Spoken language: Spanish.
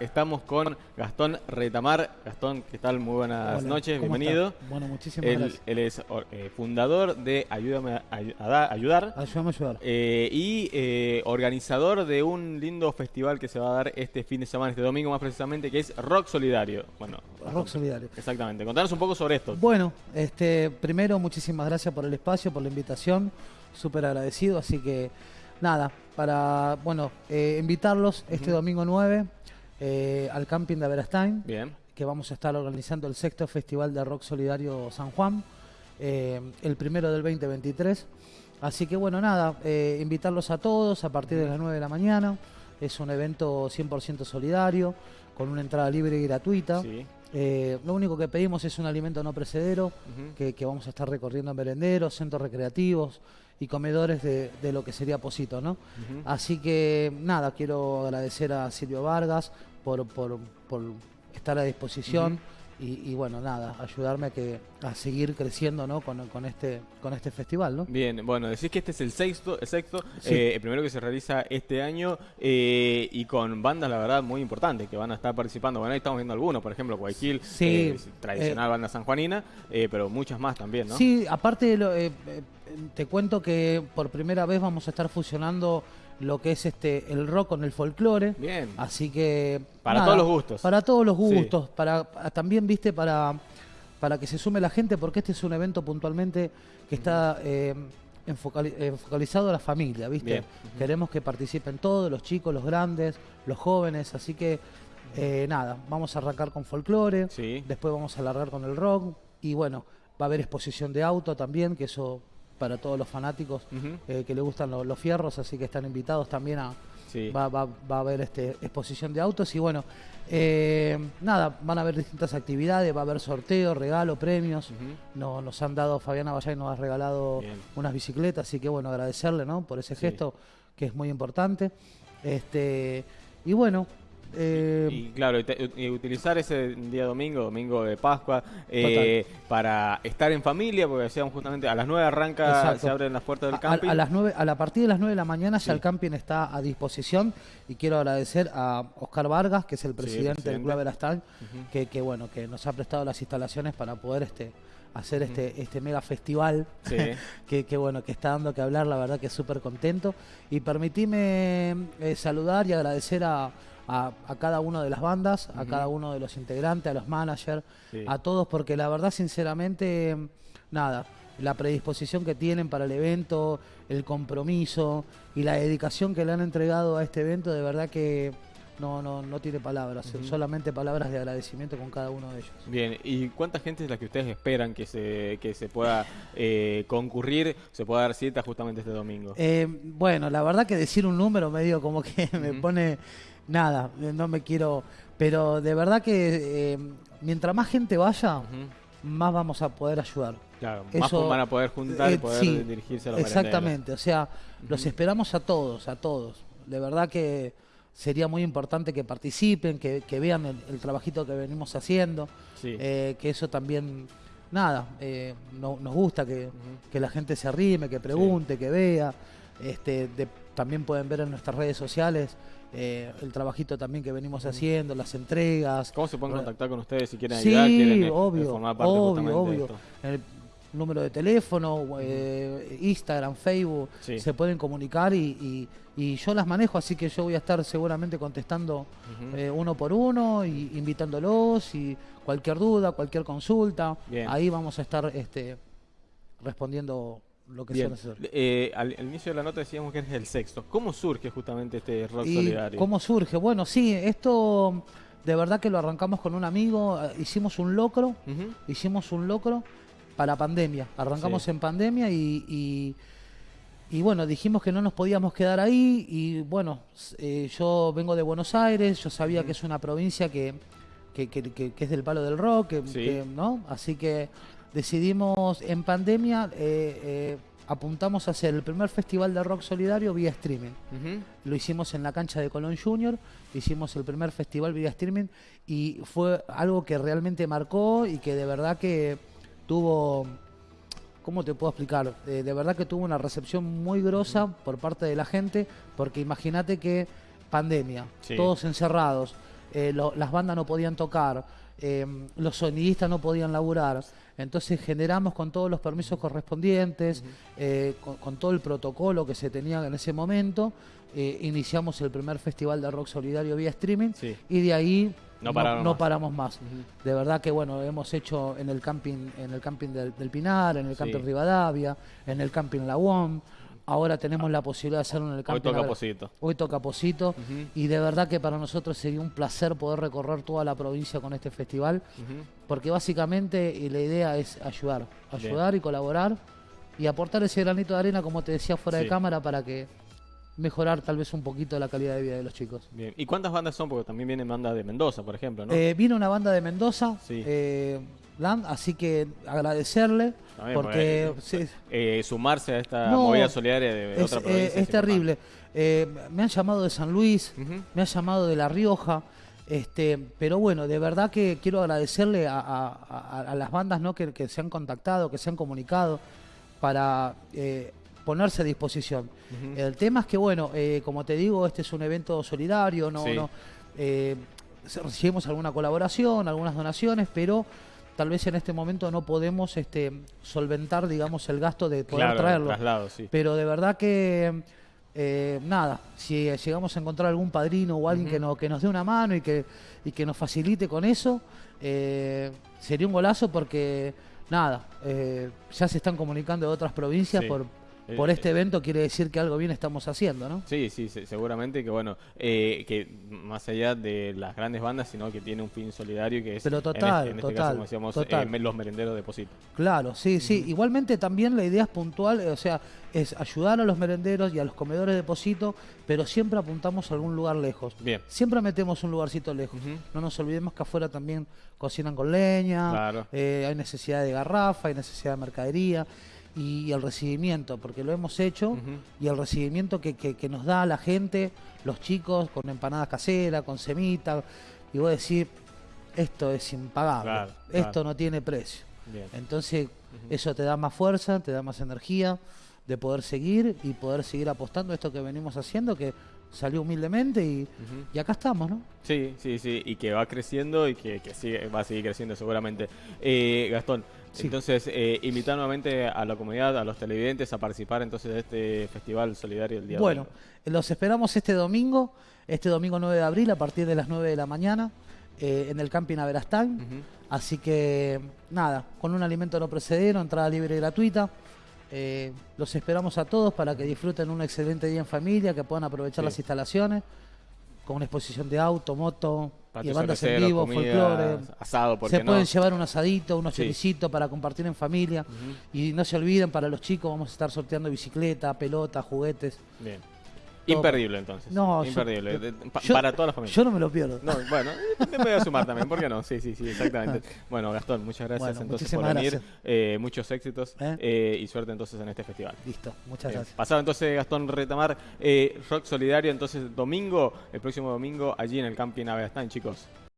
Estamos con Gastón Retamar. Gastón, ¿qué tal? Muy buenas Hola, noches, ¿cómo bienvenido. está? Bueno, muchísimas Él, gracias. él es eh, fundador de Ayúdame a, a da- ayudar Ayúdame a ayudar. eh, y eh, organizador de un lindo festival que se va a dar este fin de semana, este domingo más precisamente, que es Rock Solidario. Bueno, Rock Solidario. exactamente. Contanos un poco sobre esto. Bueno, este, primero muchísimas gracias por el espacio, por la invitación, súper agradecido, así que nada, para, bueno, eh, invitarlos este domingo 9 eh, al camping de Averastain, Bien. que vamos a estar organizando el sexto Festival de Rock Solidario San Juan, eh, el primero del 2023. Así que bueno, nada, eh, invitarlos a todos a partir de las 9 de la mañana. Es un evento 100% solidario, con una entrada libre y gratuita. Sí. Eh, lo único que pedimos es un alimento no precedero, que, que vamos a estar recorriendo en merenderos, centros recreativos y comedores de, de lo que sería Posito, ¿no? Así que nada, quiero agradecer a Silvio Vargas por, por- por estar a disposición. Y, y, bueno, nada, ayudarme a, que, a seguir creciendo ¿no? con, con este, con este festival, ¿no? Bien, bueno, decís que este es el sexto, el sexto, Sí. eh, el primero que se realiza este año eh, y con bandas, la verdad, muy importantes que van a estar participando. Bueno, ahí estamos viendo algunos, por ejemplo, Guayaquil, Sí, eh, tradicional banda sanjuanina, pero muchas más también, ¿no? Sí, aparte, de lo- te cuento que por primera vez vamos a estar fusionando lo que es este el rock con el folclore. Bien, Así que. Para todos los gustos. Para todos los Sí. gustos. Para, para- también, viste, para, para que se sume la gente, porque este es un evento puntualmente que está eh, enfocali- eh, a la familia, viste. Bien. Queremos que participen todos, los chicos, los grandes, los jóvenes. Así que, eh, nada, vamos a arrancar con folclore. sí, Después vamos a alargar con el rock. Y bueno, va a haber exposición de auto también, que eso para todos los fanáticos eh, que les gustan lo- los fierros, así que están invitados también a, sí. va, va- va a haber este, exposición de autos y bueno, eh, nada, van a haber distintas actividades, va a haber sorteo, regalo, premios. No, nos han dado, Fabiana Vallay nos ha regalado Bien. unas bicicletas, así que bueno, agradecerle ¿no? por ese Sí. gesto que es muy importante. Este, y bueno, eh, Y claro, y te- y utilizar ese día domingo, domingo de Pascua, eh, para estar en familia, porque decíamos justamente a las 9 arranca, Exacto. se abren las puertas del camping. a las 9, a la partir de las 9 de la mañana Sí. ya el camping está a disposición y quiero agradecer a Oscar Vargas, que es el presidente, del presidente. Club Verastal, Ujú. que, que, bueno, que nos ha prestado las instalaciones para poder este hacer este, este mega festival Sí. que, que, bueno, que está dando que hablar, la verdad que súper contento. Y permitime eh, saludar y agradecer a, a- a cada una de las bandas, a cada uno de los integrantes, a los managers, Sí. a todos, porque la verdad, sinceramente, nada, la predisposición que tienen para el evento, el compromiso y la dedicación que le han entregado a este evento, de verdad que no, no, no tiene palabras, Ujú. solamente palabras de agradecimiento con cada uno de ellos. Bien, ¿y cuánta gente es la que ustedes esperan que se, que se pueda eh, concurrir, se pueda dar cita justamente este domingo? Eh, bueno, la verdad que decir un número medio como que me pone nada, eh, no me quiero, pero de verdad que eh, mientras más gente vaya, más vamos a poder ayudar. Claro, más van a poder juntar y poder sí, dirigirse a los Exactamente, o sea, los esperamos a todos, a todos. De verdad que sería muy importante que participen, que, que vean el, el trabajito que venimos haciendo, Sí. eh, que eso también, nada, eh, no- nos gusta que, que la gente se arrime, que pregunte, que vea. Este, de- también pueden ver en nuestras redes sociales eh, el trabajito también que venimos haciendo, las entregas. ¿Cómo se pueden contactar con ustedes si quieren Sí, ayudar? quieren eh, obvio, formar parte obvio, de obvio. esto? Número de teléfono, eh, Instagram, Facebook, Sí. se pueden comunicar y, y- y yo las manejo, así que yo voy a estar seguramente contestando Ujú. eh, uno por uno y invitándolos y cualquier duda, cualquier consulta, Bien. ahí vamos a estar este, respondiendo lo que sea Bien. necesario. Eh, al, al inicio de la nota decíamos que es el sexto. ¿Cómo surge justamente este rock ¿Y solidario? cómo surge? Bueno, sí, esto de verdad que lo arrancamos con un amigo, eh, hicimos un locro, Ujú. hicimos un locro para pandemia. Arrancamos Sí. en pandemia y, y, y bueno, dijimos que no nos podíamos quedar ahí y bueno, eh, yo vengo de Buenos Aires, yo sabía que es una provincia que, que, que- que- es del palo del rock, Sí. ¿no? Así que decidimos en pandemia, eh, eh, apuntamos a hacer el primer festival de rock solidario vía streaming. Lo hicimos en la cancha de Colón Junior, hicimos el primer festival vía streaming y fue algo que realmente marcó y que de verdad que tuvo, ¿cómo te puedo explicar? Eh, de verdad que tuvo una recepción muy grosa por parte de la gente, porque imagínate que pandemia, Sí. todos encerrados, eh, lo- las bandas no podían tocar, eh, los sonidistas no podían laburar. Entonces generamos con todos los permisos correspondientes, eh, con, con todo el protocolo que se tenía en ese momento, eh, iniciamos el primer festival de rock solidario vía streaming Sí. y de ahí No pararon no más. paramos más. De verdad que bueno, hemos hecho en el camping, en el camping del, del Pinar, en el Sí. camping Rivadavia, en el camping La UOM. Ahora tenemos la posibilidad de hacerlo en el Hoy camping. toca Posito. Hoy toca Posito. Ujú. Y de verdad que para nosotros sería un placer poder recorrer toda la provincia con este festival. Porque básicamente la idea es ayudar. Ayudar y colaborar. Y aportar ese granito de arena, como te decía, fuera Sí. de cámara para que mejorar tal vez un poquito la calidad de vida de los chicos. Bien. ¿Y cuántas bandas son? Porque también vienen bandas de Mendoza, por ejemplo, ¿no? Eh, viene una banda de Mendoza, Sí. eh, Land, así que agradecerle También, porque Eh, sumarse a esta No, movida solidaria de, de es, otra eh, provincia. es terrible. Eh, me han llamado de San Luis, me han llamado de La Rioja, este, pero bueno, de verdad que quiero agradecerle a, a- a- a las bandas ¿no? que, que se han contactado, que se han comunicado para eh, ponerse a disposición. El tema es que, bueno, eh, como te digo, este es un evento solidario, no, Sí. no eh, recibimos alguna colaboración, algunas donaciones, pero tal vez en este momento no podemos este, solventar, digamos, el gasto de poder Claro, traerlo. traslado, sí. Pero de verdad que, eh, nada, si llegamos a encontrar algún padrino o alguien que, no- que nos dé una mano y que, y que nos facilite con eso, eh, sería un golazo porque, nada, eh, ya se están comunicando de otras provincias Sí. por, Eh, por este evento, quiere decir que algo bien estamos haciendo, ¿no? Sí, sí, se- seguramente que bueno, eh, que más allá de las grandes bandas, sino que tiene un fin solidario que es Pero en total, este, en este total, caso, como decíamos, total. eh, los merenderos de Posito. Claro, sí, sí. Igualmente también la idea es puntual, eh, o sea, es ayudar a los merenderos y a los comedores de Posito, pero siempre apuntamos a algún lugar lejos. Bien. Siempre metemos un lugarcito lejos. No nos olvidemos que afuera también cocinan con leña, Claro. eh, hay necesidad de garrafa, hay necesidad de mercadería y, el recibimiento, porque lo hemos hecho, y el recibimiento que, que- que nos da la gente, los chicos, con empanadas caseras, con semita, y vos decís, esto es impagable, Claro, esto claro. no tiene precio. Bien. Entonces, eso te da más fuerza, te da más energía de poder seguir y poder seguir apostando esto que venimos haciendo, que salió humildemente y, y acá estamos, ¿no? Sí, sí, sí, y que va creciendo y que, que sigue, va a seguir creciendo seguramente. Eh, Gastón, Sí. entonces, eh, invitar nuevamente a la comunidad, a los televidentes a participar entonces de este festival solidario el día Bueno, domingo. los esperamos este domingo, este domingo 9 de abril, a partir de las 9 de la mañana, eh, en el Camping Averastán. Ujú. Así que, nada, con un alimento no precedero, entrada libre y gratuita. Eh, los esperamos a todos para que disfruten un excelente día en familia, que puedan aprovechar Sí. las instalaciones, con una exposición de auto, moto, y bandas en vivo, folclore. asado, ¿por Se no? pueden llevar un asadito, unos Sí. para compartir en familia. Y no se olviden, para los chicos vamos a estar sorteando bicicleta, pelota, juguetes. Bien. Imperdible entonces. No, Imperdible. yo- de- pa- yo- para toda la familia. Yo no me lo pierdo. No, bueno, me voy a sumar también, ¿por qué no? Sí, sí, sí, exactamente. Bueno, Gastón, muchas gracias Bueno, entonces por venir. Eh, muchos éxitos ¿Eh? eh, y suerte entonces en este festival. Listo, muchas gracias. Pasado entonces Gastón Retamar, eh, Rock Solidario, entonces domingo, el próximo domingo, allí en el Camping Avestain, chicos.